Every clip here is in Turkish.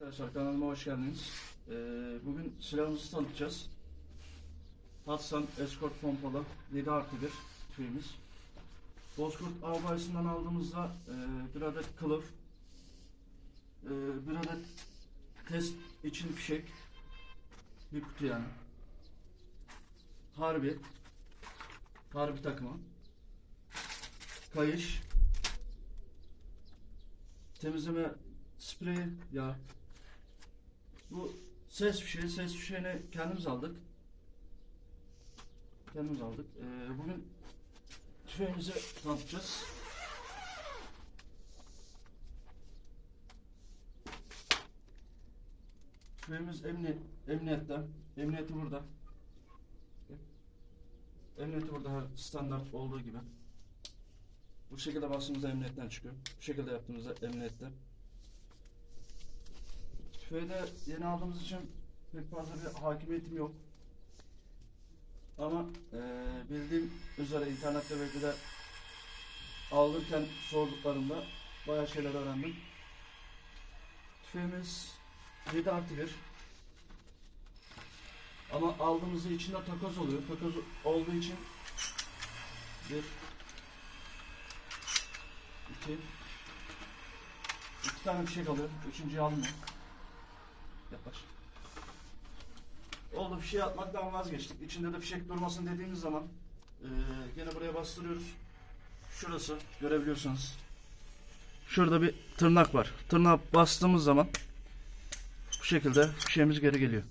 Arkadaşlar kanalıma hoş geldiniz. Ee, bugün silahımızı tanıtacağız. Hatsan Escort Pompalı 7 artı 1 tüfeğimiz. Bozkurt Av aldığımızda e, bir adet kılıf, e, bir adet test için fişek, bir kutu yani. Harbi, harbi takımı, kayış, temizleme spreyi, yağ, ses fişeği, ses fişeğini kendimiz aldık. Kendimiz aldık. Ee, bugün tüfeğimizi tanıtacağız. Tüfeğimiz emniyet, emniyette. Emniyeti burada. Emniyeti burada her standart olduğu gibi. Bu şekilde bastığımızda emniyetten çıkıyor. Bu şekilde yaptığımızda emniyette. Tüfeği de yeni aldığımız için pek fazla bir hakimiyetim yok. Ama eee, bildiğim üzere internette belki de alırken sorduklarımda bayağı şeyler öğrendim. Tüfeğimiz 7 artı 1. Ama aldığımızda içinde takoz oluyor. Takoz olduğu için bir iki iki tane fişek alıyor. Üçüncüyü almıyor. Yaklaş. Oldu fişeği atmaktan vazgeçtik. İçinde de fişek durmasın dediğimiz zaman eee gene buraya bastırıyoruz. Şurası görebiliyorsunuz. Şurada bir tırnak var. Tırnağa bastığımız zaman bu şekilde fişeğimiz geri geliyor.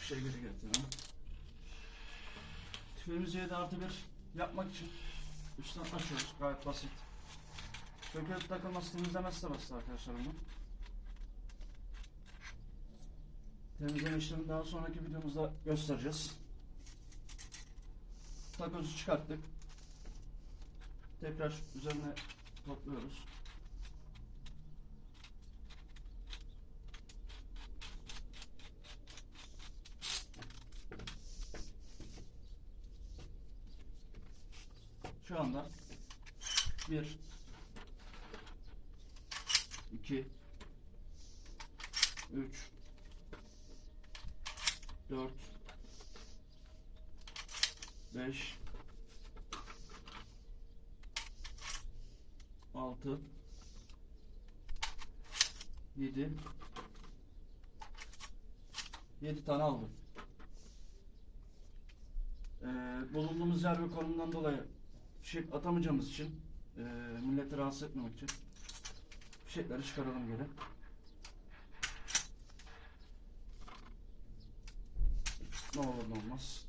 Fişeği geri getiriyorum. Tüfeğimizi 7 artı 1 yapmak için üstten açıyoruz. Gayet basit. Sökülüp takılması temizlemesi de basit arkadaşlar bunu. Temizleme işlemini daha sonraki videomuzda göstereceğiz. Takozu çıkarttık. Tekrar üzerine topluyoruz. Şu anda bir 2 3 4 5 6 7 7 tane aldım. Ee, bulunduğumuz yer ve konumdan dolayı fişek atamayacağımız için e, milleti rahatsız etmemek için fişekleri çıkaralım geri. Ne olur ne olmaz.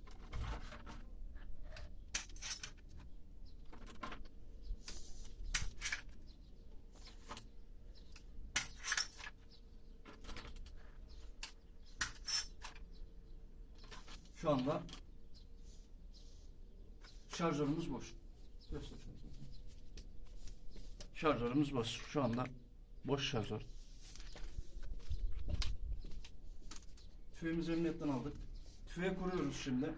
Şu anda şarjörümüz boş. Şarjörümüz boş. Şu anda boş şarjör. Tüfeğimizi emniyetten aldık. Tüfeği kuruyoruz şimdi.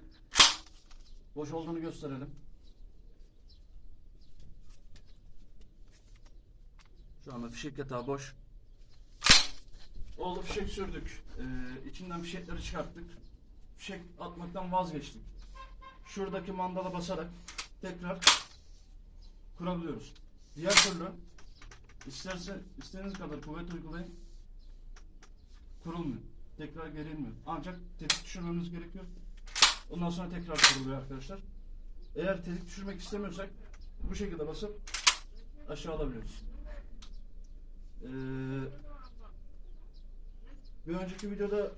Boş olduğunu gösterelim. Şu anda fişek yatağı boş. Oldu fişek sürdük. Ee, içinden fişekleri çıkarttık. Fişek atmaktan vazgeçtik. Şuradaki mandala basarak tekrar kurabiliyoruz. Diğer türlü isterse istediğiniz kadar kuvvet uygulayın kurulmuyor. Tekrar gerilmiyor. Ancak tetik düşürmemiz gerekiyor. Ondan sonra tekrar kuruluyor arkadaşlar. Eğer tetik düşürmek istemiyorsak bu şekilde basıp aşağı alabiliyoruz. Ee, bir önceki videoda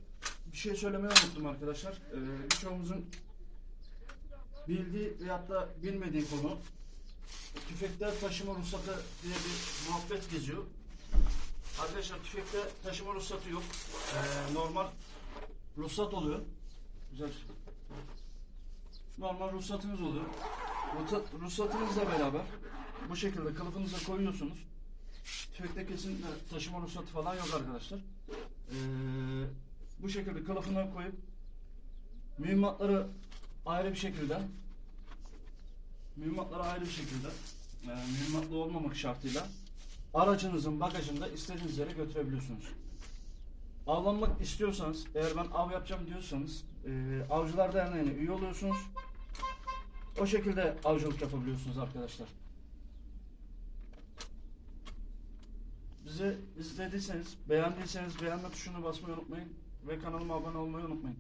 bir şey söylemeyi unuttum arkadaşlar. Ee, birçoğumuzun bildiği veyahut da bilmediği konu tüfekler taşıma ruhsatı diye bir muhabbet geziyor. Arkadaşlar tüfekte taşıma ruhsatı yok. Ee, normal ruhsat oluyor. Güzel. Normal ruhsatınız oluyor. Ruhsat, ruhsatınızla beraber bu şekilde kılıfınıza koyuyorsunuz. Tüfekte kesinlikle taşıma ruhsatı falan yok arkadaşlar. Ee, bu şekilde kılıfına koyup mühimmatları ayrı bir şekilde mühimmatları ayrı bir şekilde e, mühimmatlı olmamak şartıyla aracınızın bagajında istediğiniz yere götürebiliyorsunuz. Avlanmak istiyorsanız, eğer ben av yapacağım diyorsanız, e, Avcılar Derneği'ne üye oluyorsunuz. O şekilde avcılık yapabiliyorsunuz arkadaşlar. Bizi izlediyseniz, beğendiyseniz beğenme tuşuna basmayı unutmayın ve kanalıma abone olmayı unutmayın.